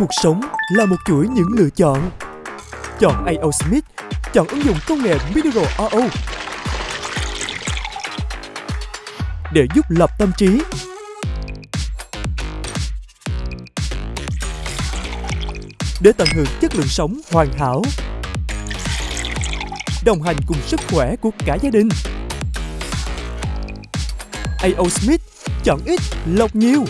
Cuộc sống là một chuỗi những lựa chọn. Chọn AO Smith, chọn ứng dụng công nghệ Mineral RO để giúp lập tâm trí. Để tận hưởng chất lượng sống hoàn hảo. Đồng hành cùng sức khỏe của cả gia đình. AO Smith, chọn ít, lọc nhiều.